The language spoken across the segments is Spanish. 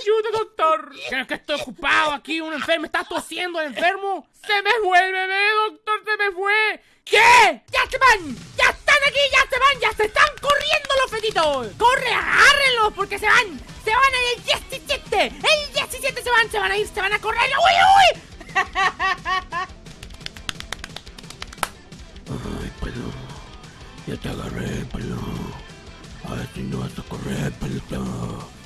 ayuda, doctor. ¿Crees que estoy ocupado aquí? Un enfermo está tosiendo, enfermo. Se me fue bebé, doctor, se me fue. ¿Qué? ¡Ya se van! ¡Ya están aquí! ¡Ya se van! ¡Ya se están corriendo los fetitos! ¡Corre, agárrenlos! Porque se van. Se van en el 17. El 17 se van, se van a ir, se van a correr. ¡Uy, uy! Ay, pelón. Ya te agarré, pelón. A ver si no vas a correr, pelón.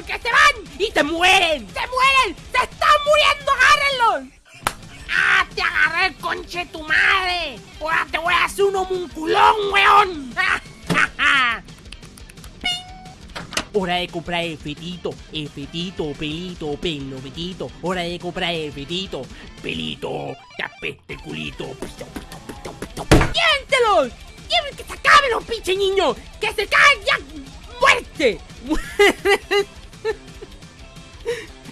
Porque se van y se mueren! ¡Se mueren! ¡Se están muriendo! ¡Agárrenlos! ¡Ah, te agarré, conche tu madre! ¡Ahora te voy a hacer un homunculón, weón! Hora de comprar el fetito, el fetito, pelito, pelo, fetito. Hora de comprar el fetito, pelito, te apeste el culito. Pito, pito, pito, pito. ¡Lléventelos! ¡Lleven que se acaben los pinches niños! ¡Que se caen ya! ¡Muerte!